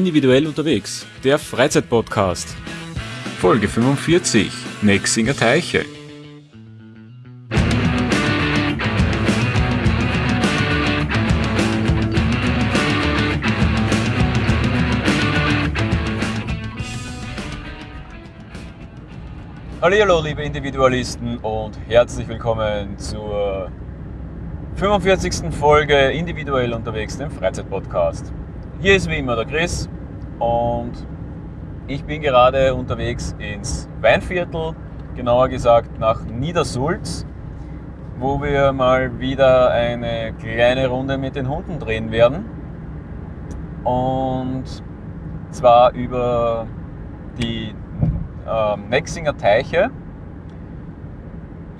Individuell unterwegs, der Freizeitpodcast. Folge 45, Nexinger Teiche. Hallo, liebe Individualisten und herzlich willkommen zur 45. Folge Individuell unterwegs, dem Freizeitpodcast. Hier ist wie immer der Chris und ich bin gerade unterwegs ins Weinviertel, genauer gesagt nach Niedersulz, wo wir mal wieder eine kleine Runde mit den Hunden drehen werden. Und zwar über die äh, Mexinger Teiche.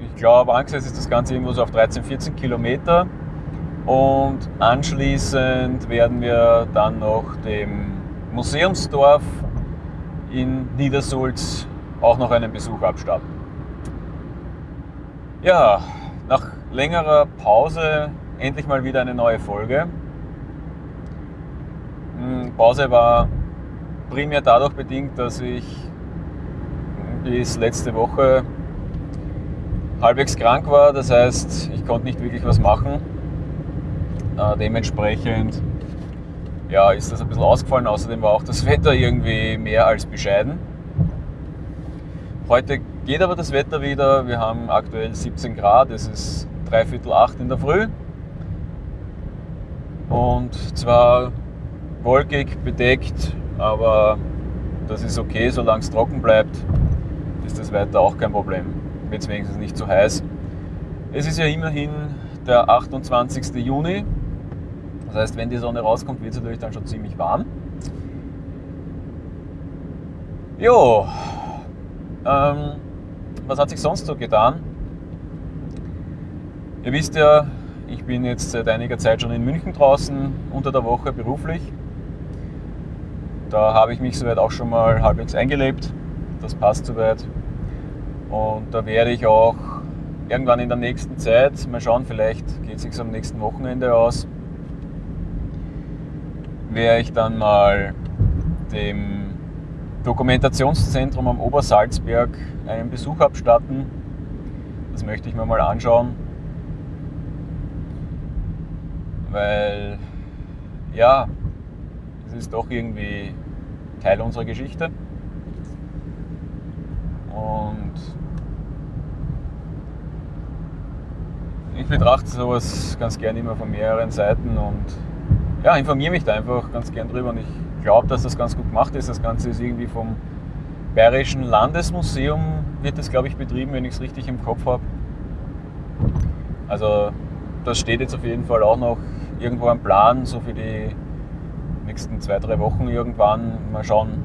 Ich glaube, angesetzt ist das Ganze irgendwo so auf 13, 14 Kilometer. Und anschließend werden wir dann noch dem Museumsdorf in Niedersulz auch noch einen Besuch abstatten. Ja, nach längerer Pause endlich mal wieder eine neue Folge. Hm, Pause war primär dadurch bedingt, dass ich bis letzte Woche halbwegs krank war. Das heißt, ich konnte nicht wirklich was machen. Äh, dementsprechend ja, ist das ein bisschen ausgefallen. Außerdem war auch das Wetter irgendwie mehr als bescheiden. Heute geht aber das Wetter wieder. Wir haben aktuell 17 Grad. Es ist dreiviertel acht in der Früh. Und zwar wolkig, bedeckt, aber das ist okay, solange es trocken bleibt ist das weiter auch kein Problem. Wird es wenigstens nicht zu heiß. Es ist ja immerhin der 28. Juni. Das heißt, wenn die Sonne rauskommt, wird es natürlich dann schon ziemlich warm. Jo, ähm, was hat sich sonst so getan? Ihr wisst ja, ich bin jetzt seit einiger Zeit schon in München draußen, unter der Woche beruflich. Da habe ich mich soweit auch schon mal halbwegs eingelebt. Das passt soweit. Und da werde ich auch irgendwann in der nächsten Zeit, mal schauen, vielleicht geht es sich am nächsten Wochenende aus, werde ich dann mal dem Dokumentationszentrum am Obersalzberg einen Besuch abstatten. Das möchte ich mir mal anschauen. Weil, ja, es ist doch irgendwie Teil unserer Geschichte. Und ich betrachte sowas ganz gerne immer von mehreren Seiten und ja, informiere mich da einfach ganz gern drüber und ich glaube, dass das ganz gut gemacht ist. Das Ganze ist irgendwie vom Bayerischen Landesmuseum wird das, glaube ich, betrieben, wenn ich es richtig im Kopf habe. Also das steht jetzt auf jeden Fall auch noch irgendwo am Plan, so für die nächsten zwei, drei Wochen irgendwann. Mal schauen,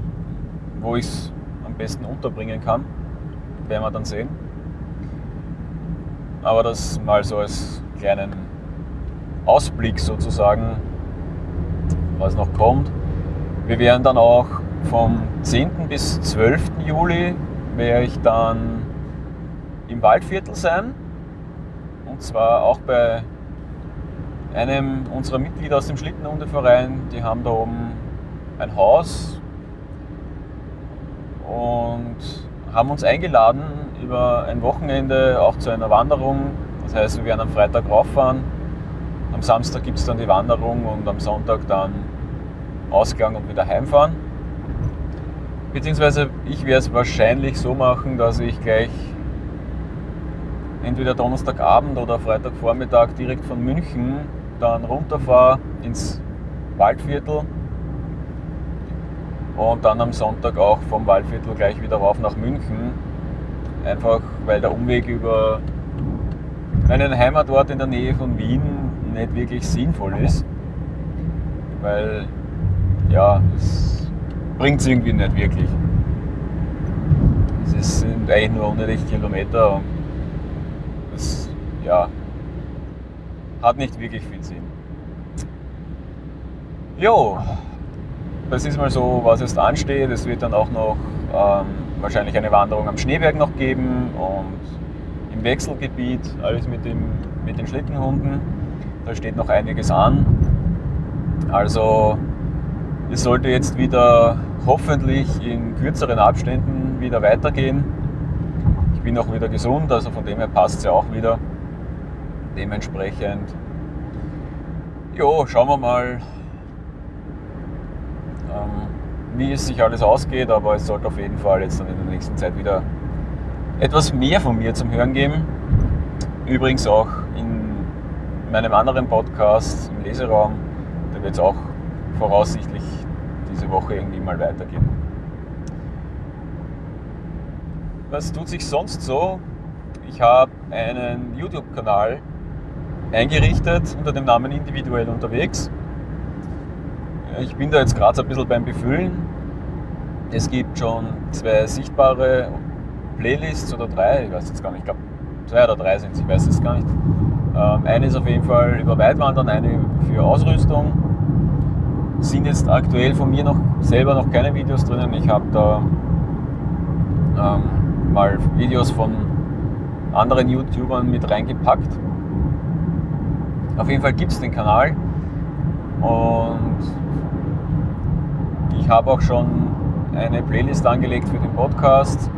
wo ich es am besten unterbringen kann. Werden wir dann sehen. Aber das mal so als kleinen Ausblick sozusagen, was noch kommt. Wir werden dann auch vom 10. bis 12. Juli werde ich dann im Waldviertel sein. Und zwar auch bei einem unserer Mitglieder aus dem Schlittenhundeverein. Die haben da oben ein Haus und haben uns eingeladen über ein Wochenende auch zu einer Wanderung. Das heißt, wir werden am Freitag rauffahren. Am Samstag gibt es dann die Wanderung und am Sonntag dann Ausgang und wieder heimfahren. Beziehungsweise ich werde es wahrscheinlich so machen, dass ich gleich entweder Donnerstagabend oder Freitagvormittag direkt von München dann runterfahre ins Waldviertel und dann am Sonntag auch vom Waldviertel gleich wieder rauf nach München. Einfach weil der Umweg über meinen Heimatort in der Nähe von Wien nicht wirklich sinnvoll ist. Weil ja, es bringt es irgendwie nicht wirklich. Es sind eigentlich nur 100 Kilometer und das ja, hat nicht wirklich viel Sinn. Jo, das ist mal so, was jetzt ansteht. Es wird dann auch noch ähm, wahrscheinlich eine Wanderung am Schneeberg noch geben und im Wechselgebiet, alles mit, dem, mit den Schlittenhunden. Da steht noch einiges an. Also Es sollte jetzt wieder hoffentlich in kürzeren Abständen wieder weitergehen. Ich bin auch wieder gesund, also von dem her passt es ja auch wieder. Dementsprechend, jo, schauen wir mal, ähm, wie es sich alles ausgeht, aber es sollte auf jeden Fall jetzt dann in der nächsten Zeit wieder etwas mehr von mir zum Hören geben. Übrigens auch in meinem anderen Podcast im Leseraum, da wird es auch voraussichtlich diese Woche irgendwie mal weitergehen. Was tut sich sonst so? Ich habe einen YouTube-Kanal eingerichtet unter dem Namen Individuell unterwegs. Ich bin da jetzt gerade so ein bisschen beim Befüllen. Es gibt schon zwei sichtbare Playlists oder drei, ich weiß jetzt gar nicht, ich glaube zwei oder drei sind es, ich weiß es gar nicht. Ähm, eine ist auf jeden Fall über Weitwandern, eine für Ausrüstung. Sind jetzt aktuell von mir noch selber noch keine Videos drinnen. Ich habe da ähm, mal Videos von anderen YouTubern mit reingepackt. Auf jeden Fall gibt es den Kanal und ich habe auch schon eine Playlist angelegt für den Podcast.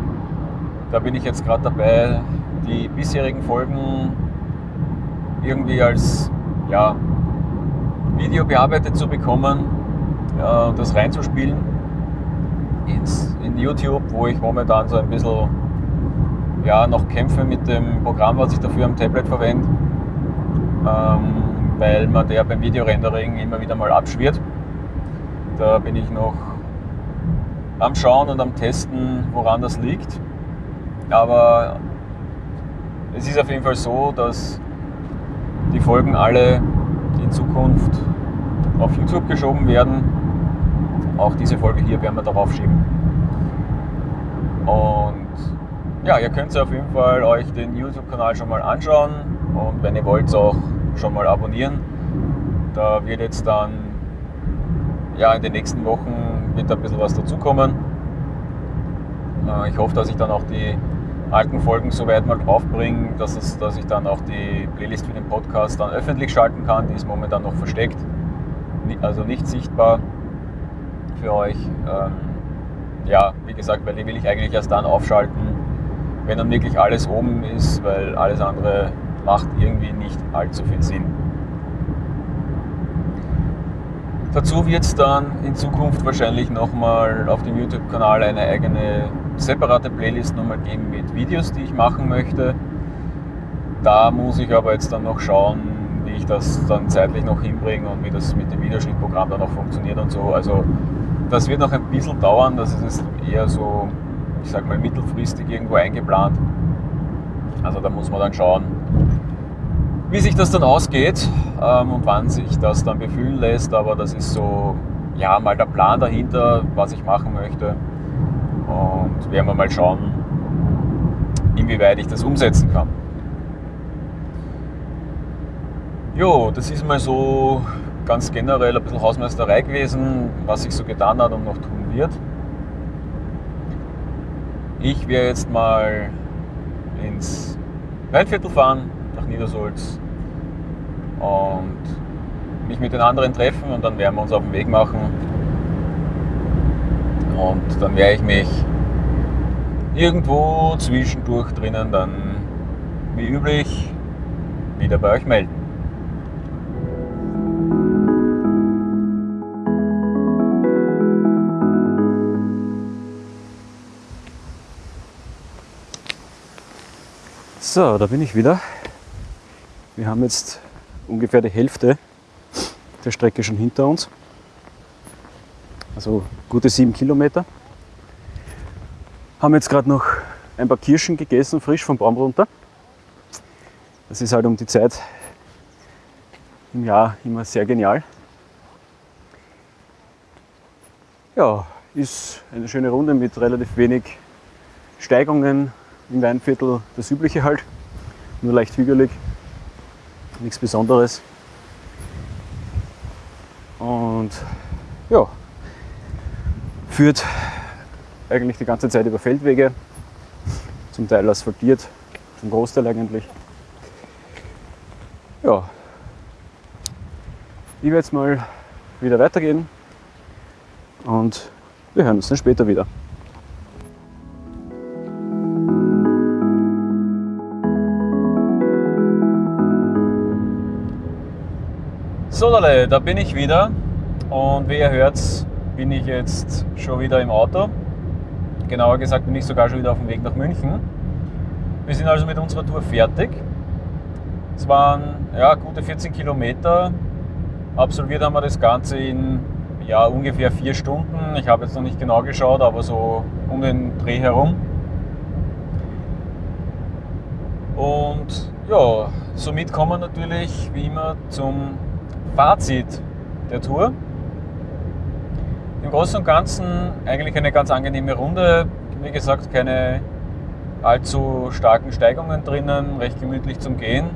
Da bin ich jetzt gerade dabei, die bisherigen Folgen irgendwie als ja, Video bearbeitet zu bekommen ja, und das reinzuspielen ins, in YouTube, wo ich momentan so ein bisschen ja, noch kämpfe mit dem Programm, was ich dafür am Tablet verwende, ähm, weil man der beim Videorendering immer wieder mal abschwirrt. Da bin ich noch am Schauen und am Testen, woran das liegt. Aber es ist auf jeden Fall so, dass die Folgen alle in Zukunft auf YouTube geschoben werden. Auch diese Folge hier werden wir darauf schieben. Und ja, ihr könnt auf jeden Fall euch den YouTube-Kanal schon mal anschauen und wenn ihr wollt auch schon mal abonnieren. Da wird jetzt dann ja, in den nächsten Wochen wird ein bisschen was dazukommen. Äh, ich hoffe, dass ich dann auch die alten Folgen soweit mal draufbringen, dass, es, dass ich dann auch die Playlist für den Podcast dann öffentlich schalten kann. Die ist momentan noch versteckt, also nicht sichtbar für euch. Ähm, ja, wie gesagt, weil die will ich eigentlich erst dann aufschalten, wenn dann wirklich alles oben ist, weil alles andere macht irgendwie nicht allzu viel Sinn. Dazu wird es dann in Zukunft wahrscheinlich nochmal auf dem YouTube-Kanal eine eigene separate Playlist nochmal geben mit Videos, die ich machen möchte. Da muss ich aber jetzt dann noch schauen, wie ich das dann zeitlich noch hinbringe und wie das mit dem Videoschnittprogramm dann auch funktioniert und so. Also das wird noch ein bisschen dauern, das ist eher so, ich sag mal, mittelfristig irgendwo eingeplant. Also da muss man dann schauen, wie sich das dann ausgeht ähm, und wann sich das dann befüllen lässt. Aber das ist so, ja, mal der Plan dahinter, was ich machen möchte. Und werden wir mal schauen, inwieweit ich das umsetzen kann. Jo, das ist mal so ganz generell ein bisschen Hausmeisterei gewesen, was sich so getan hat und noch tun wird. Ich werde jetzt mal ins Waldviertel fahren, nach Niedersulz und mich mit den anderen treffen und dann werden wir uns auf den Weg machen und dann werde ich mich irgendwo zwischendurch drinnen dann wie üblich wieder bei euch melden. So, da bin ich wieder. Wir haben jetzt ungefähr die Hälfte der Strecke schon hinter uns also gute sieben Kilometer. Haben jetzt gerade noch ein paar Kirschen gegessen, frisch vom Baum runter. Das ist halt um die Zeit im Jahr immer sehr genial. Ja, ist eine schöne Runde mit relativ wenig Steigungen im Weinviertel, das übliche halt, nur leicht hügelig, nichts Besonderes. Und ja, führt eigentlich die ganze Zeit über Feldwege, zum Teil asphaltiert, zum Großteil eigentlich. Ja, ich werde jetzt mal wieder weitergehen. und wir hören uns dann später wieder. So, da bin ich wieder und wie ihr hört, bin ich jetzt schon wieder im Auto. Genauer gesagt bin ich sogar schon wieder auf dem Weg nach München. Wir sind also mit unserer Tour fertig. Es waren ja, gute 14 Kilometer. Absolviert haben wir das Ganze in ja, ungefähr vier Stunden. Ich habe jetzt noch nicht genau geschaut, aber so um den Dreh herum. Und ja, somit kommen wir natürlich wie immer zum Fazit der Tour. Im Großen und Ganzen eigentlich eine ganz angenehme Runde. Wie gesagt, keine allzu starken Steigungen drinnen, recht gemütlich zum Gehen.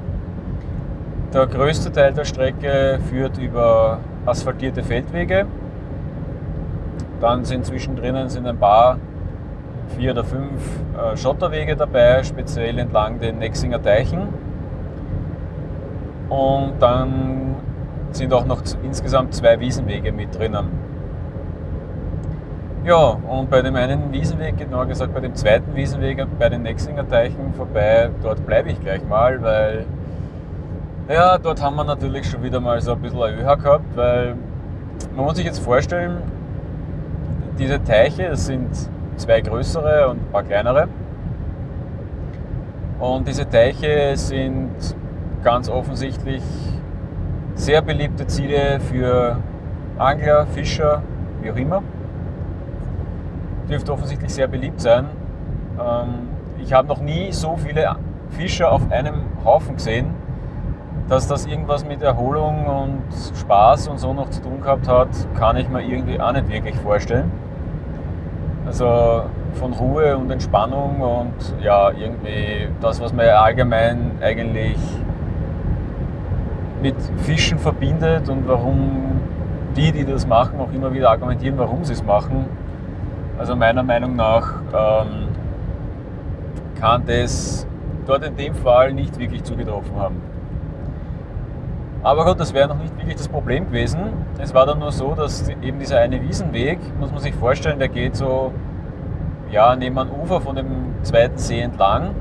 Der größte Teil der Strecke führt über asphaltierte Feldwege. Dann sind zwischendrin sind ein paar, vier oder fünf äh, Schotterwege dabei, speziell entlang den Nexinger Teichen. Und dann sind auch noch insgesamt zwei Wiesenwege mit drinnen. Ja, und bei dem einen Wiesenweg, genauer gesagt bei dem zweiten Wiesenweg bei den Nexinger Teichen vorbei, dort bleibe ich gleich mal, weil ja, dort haben wir natürlich schon wieder mal so ein bisschen ein ÖH gehabt, weil man muss sich jetzt vorstellen, diese Teiche, das sind zwei größere und ein paar kleinere. Und diese Teiche sind ganz offensichtlich sehr beliebte Ziele für Angler, Fischer, wie auch immer dürfte offensichtlich sehr beliebt sein. Ähm, ich habe noch nie so viele Fischer auf einem Haufen gesehen, dass das irgendwas mit Erholung und Spaß und so noch zu tun gehabt hat, kann ich mir irgendwie auch nicht wirklich vorstellen. Also von Ruhe und Entspannung und ja, irgendwie das, was man allgemein eigentlich mit Fischen verbindet und warum die, die das machen, auch immer wieder argumentieren, warum sie es machen, also meiner Meinung nach ähm, kann das dort in dem Fall nicht wirklich zugetroffen haben. Aber gut, das wäre noch nicht wirklich das Problem gewesen. Es war dann nur so, dass eben dieser eine Wiesenweg, muss man sich vorstellen, der geht so ja, neben einem Ufer von dem zweiten See entlang.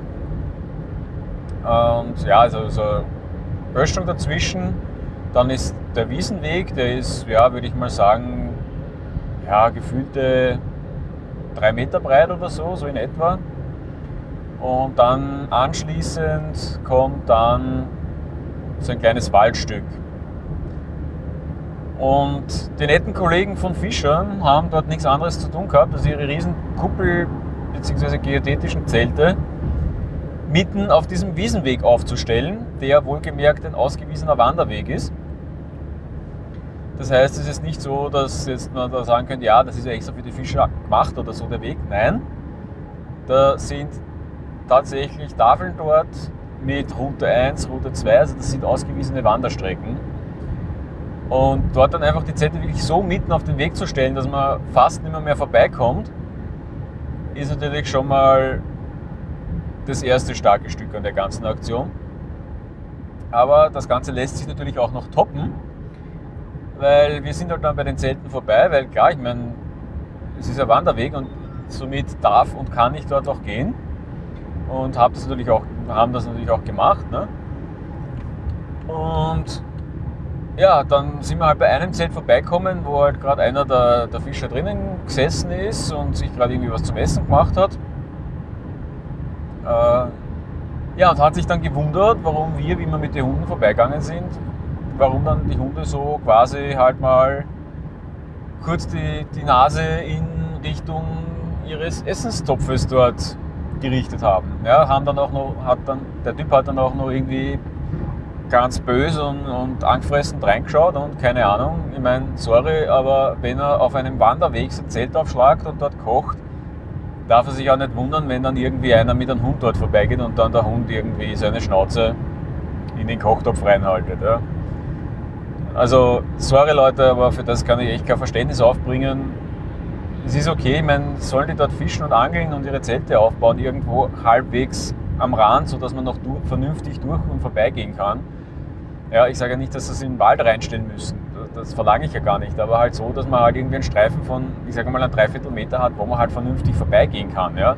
Und ja, also so Böschung dazwischen. Dann ist der Wiesenweg, der ist, ja, würde ich mal sagen, ja, gefühlte drei Meter breit oder so, so in etwa. Und dann anschließend kommt dann so ein kleines Waldstück. Und die netten Kollegen von Fischern haben dort nichts anderes zu tun gehabt, als ihre riesen Kuppel bzw. geodätischen Zelte mitten auf diesem Wiesenweg aufzustellen, der wohlgemerkt ein ausgewiesener Wanderweg ist. Das heißt, es ist nicht so, dass jetzt man da sagen könnte, ja, das ist ja extra für die Fischer gemacht oder so der Weg. Nein, da sind tatsächlich Tafeln dort mit Route 1, Route 2, also das sind ausgewiesene Wanderstrecken. Und dort dann einfach die Zelte wirklich so mitten auf den Weg zu stellen, dass man fast nicht mehr, mehr vorbeikommt, ist natürlich schon mal das erste starke Stück an der ganzen Aktion. Aber das Ganze lässt sich natürlich auch noch toppen weil wir sind halt dann bei den Zelten vorbei, weil klar, ich meine, es ist ein Wanderweg und somit darf und kann ich dort auch gehen und hab das natürlich auch, haben das natürlich auch gemacht. Ne? Und ja, dann sind wir halt bei einem Zelt vorbeikommen, wo halt gerade einer der, der Fischer drinnen gesessen ist und sich gerade irgendwie was zum Essen gemacht hat. Äh, ja, und hat sich dann gewundert, warum wir, wie wir mit den Hunden vorbeigegangen sind, warum dann die Hunde so quasi halt mal kurz die, die Nase in Richtung ihres Essenstopfes dort gerichtet haben. Ja, haben dann auch noch, hat dann, der Typ hat dann auch noch irgendwie ganz böse und, und angefressen reingeschaut und keine Ahnung. Ich meine, sorry, aber wenn er auf einem Wanderweg sein Zelt aufschlagt und dort kocht, darf er sich auch nicht wundern, wenn dann irgendwie einer mit einem Hund dort vorbeigeht und dann der Hund irgendwie seine Schnauze in den Kochtopf reinhaltet. Ja. Also, sorry Leute, aber für das kann ich echt kein Verständnis aufbringen. Es ist okay, ich meine, sollen die dort fischen und angeln und ihre Zelte aufbauen, irgendwo halbwegs am Rand, sodass man noch vernünftig durch und vorbeigehen kann. Ja, ich sage ja nicht, dass sie es in den Wald reinstellen müssen. das verlange ich ja gar nicht, aber halt so, dass man halt irgendwie einen Streifen von, ich sage mal, einen Dreiviertelmeter hat, wo man halt vernünftig vorbeigehen kann. Ja?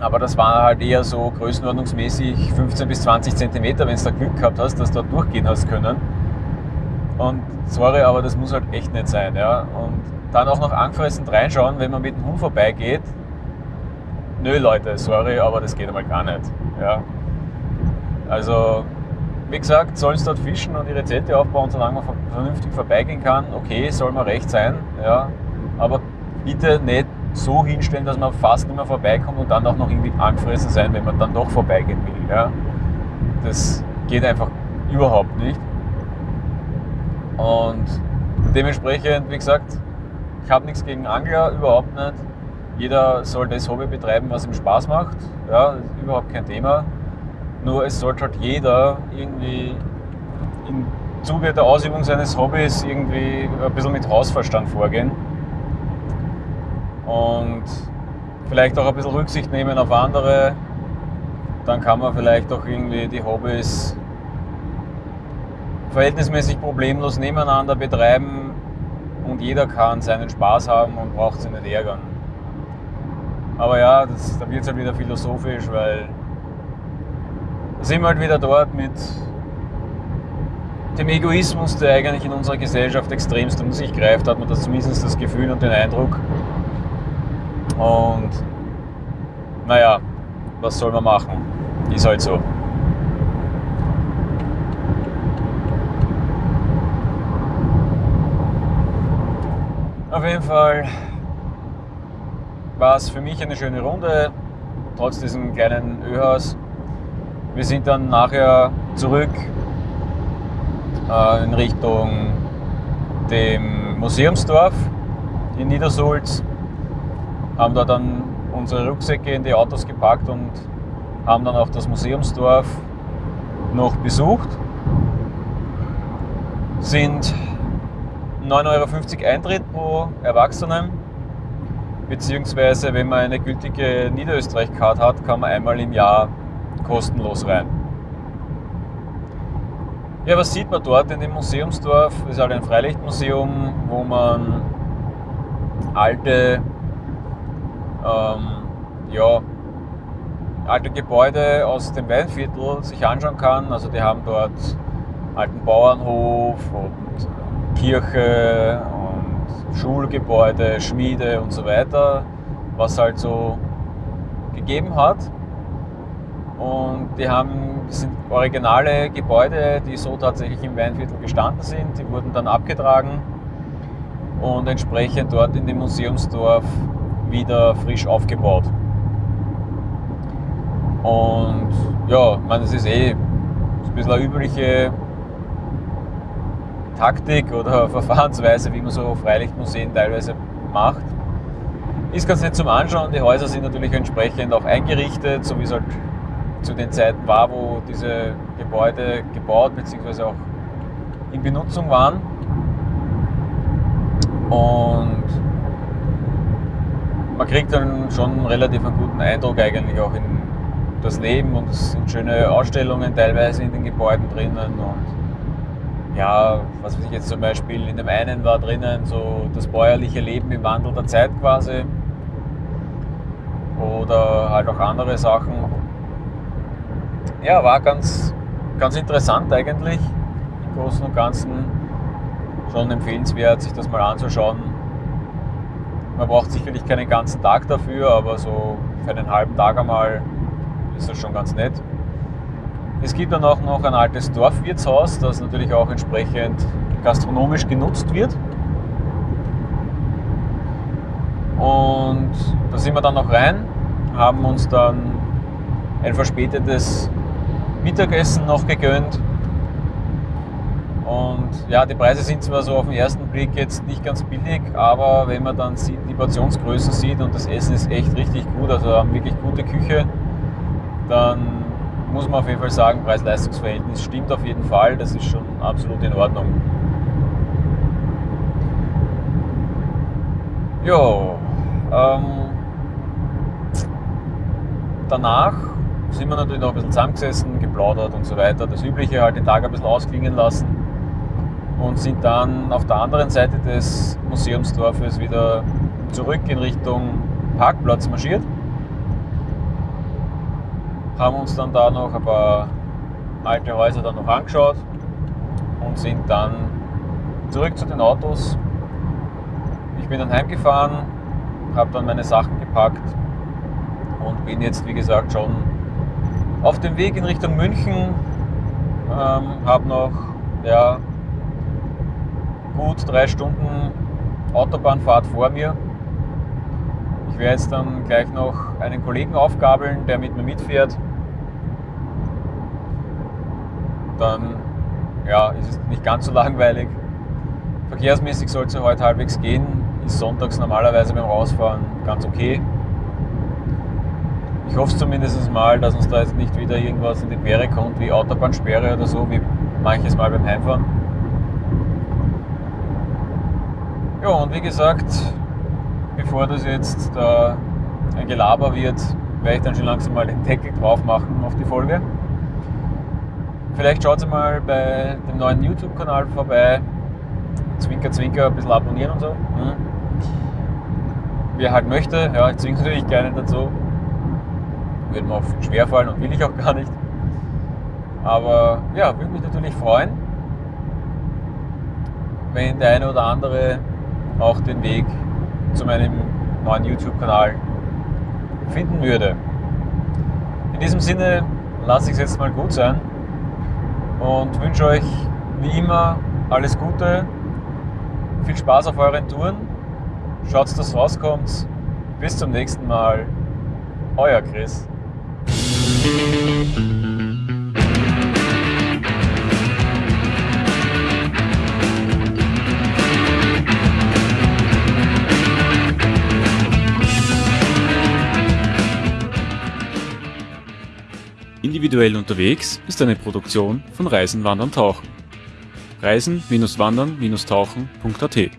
Aber das war halt eher so größenordnungsmäßig 15 bis 20 Zentimeter, wenn du da Glück gehabt hast, dass du da durchgehen hast können. Und sorry, aber das muss halt echt nicht sein. Ja? Und dann auch noch angefressen reinschauen, wenn man mit dem Hund vorbeigeht. Nö, Leute, sorry, aber das geht einmal gar nicht. Ja? Also, wie gesagt, sollen sie dort fischen und ihre Zelte aufbauen, solange man vernünftig vorbeigehen kann. Okay, soll man recht sein, ja? aber bitte nicht so hinstellen, dass man fast nicht mehr vorbeikommt und dann auch noch irgendwie angefressen sein, wenn man dann doch vorbeigehen will. Ja? Das geht einfach überhaupt nicht. Und dementsprechend, wie gesagt, ich habe nichts gegen Angler, überhaupt nicht. Jeder soll das Hobby betreiben, was ihm Spaß macht. Ja, überhaupt kein Thema. Nur es sollte halt jeder irgendwie im Zuge der Ausübung seines Hobbys irgendwie ein bisschen mit Hausverstand vorgehen und vielleicht auch ein bisschen Rücksicht nehmen auf andere. Dann kann man vielleicht auch irgendwie die Hobbys verhältnismäßig problemlos nebeneinander betreiben und jeder kann seinen Spaß haben und braucht sich nicht ärgern. Aber ja, das, da wird es halt wieder philosophisch, weil da sind wir halt wieder dort mit dem Egoismus, der eigentlich in unserer Gesellschaft extremst um sich greift, hat man das zumindest das Gefühl und den Eindruck. Und naja, was soll man machen? Ist halt so. Auf jeden Fall war es für mich eine schöne Runde, trotz diesem kleinen Öhaus. Wir sind dann nachher zurück äh, in Richtung dem Museumsdorf in Niedersulz haben da dann unsere Rucksäcke in die Autos gepackt und haben dann auch das Museumsdorf noch besucht. Sind 9,50 Euro Eintritt pro Erwachsenen, beziehungsweise wenn man eine gültige Niederösterreich-Card hat, kann man einmal im Jahr kostenlos rein. Ja, was sieht man dort in dem Museumsdorf? Das ist halt ein Freilichtmuseum, wo man alte ähm, ja, alte Gebäude aus dem Weinviertel sich anschauen kann. Also die haben dort alten Bauernhof und Kirche und Schulgebäude, Schmiede und so weiter, was halt so gegeben hat. Und die haben, das sind originale Gebäude, die so tatsächlich im Weinviertel gestanden sind. Die wurden dann abgetragen und entsprechend dort in dem Museumsdorf wieder frisch aufgebaut. Und ja, ich meine, das ist eh ein bisschen eine übliche Taktik oder Verfahrensweise, wie man so Freilichtmuseen teilweise macht. Ist ganz nett zum Anschauen. Die Häuser sind natürlich entsprechend auch eingerichtet, so wie es halt zu den Zeiten war, wo diese Gebäude gebaut bzw. auch in Benutzung waren. Und man kriegt dann schon relativ einen guten Eindruck eigentlich auch in das Leben und es sind schöne Ausstellungen teilweise in den Gebäuden drinnen und ja, was weiß ich jetzt zum Beispiel, in dem einen war drinnen so das bäuerliche Leben im Wandel der Zeit quasi oder halt auch andere Sachen. Ja, war ganz, ganz interessant eigentlich, im Großen und Ganzen schon empfehlenswert, sich das mal anzuschauen man braucht sicherlich keinen ganzen Tag dafür, aber so für einen halben Tag einmal ist das schon ganz nett. Es gibt dann auch noch ein altes Dorfwirtshaus, das natürlich auch entsprechend gastronomisch genutzt wird. Und da sind wir dann noch rein, haben uns dann ein verspätetes Mittagessen noch gegönnt und ja, die Preise sind zwar so auf den ersten Blick jetzt nicht ganz billig, aber wenn man dann sieht, die Portionsgrößen sieht und das Essen ist echt richtig gut, also haben wirklich gute Küche, dann muss man auf jeden Fall sagen, Preis-Leistungs-Verhältnis stimmt auf jeden Fall, das ist schon absolut in Ordnung. Jo, ähm, danach sind wir natürlich noch ein bisschen zusammengesessen, geplaudert und so weiter. Das Übliche halt den Tag ein bisschen ausklingen lassen und sind dann auf der anderen Seite des Museumsdorfes wieder zurück in Richtung Parkplatz marschiert. Haben uns dann da noch ein paar alte Häuser dann noch angeschaut und sind dann zurück zu den Autos. Ich bin dann heimgefahren, habe dann meine Sachen gepackt und bin jetzt wie gesagt schon auf dem Weg in Richtung München. Ähm, habe noch ja, gut drei Stunden Autobahnfahrt vor mir. Ich werde jetzt dann gleich noch einen Kollegen aufgabeln, der mit mir mitfährt. Dann ja, ist es nicht ganz so langweilig. Verkehrsmäßig soll es ja heute halbwegs gehen. Ist sonntags normalerweise beim Rausfahren ganz okay. Ich hoffe zumindest mal, dass uns da jetzt nicht wieder irgendwas in die Quere kommt, wie Autobahnsperre oder so, wie manches Mal beim Heimfahren. Ja, und wie gesagt, bevor das jetzt da ein Gelaber wird, werde ich dann schon langsam mal den Deckel drauf machen auf die Folge. Vielleicht schaut ihr mal bei dem neuen YouTube-Kanal vorbei. Zwinker, Zwinker, ein bisschen abonnieren und so. Hm. Wer halt möchte, ja, ich zwinge natürlich gerne dazu. Würde mir auch schwer fallen und will ich auch gar nicht. Aber ja, würde mich natürlich freuen, wenn der eine oder andere auch den Weg zu meinem neuen YouTube-Kanal finden würde. In diesem Sinne lasse ich es jetzt mal gut sein und wünsche euch wie immer alles Gute, viel Spaß auf euren Touren, schaut, dass rauskommt. Bis zum nächsten Mal, euer Chris. Individuell unterwegs ist eine Produktion von Reisen, Wandern, Tauchen. Reisen-Wandern-Tauchen.at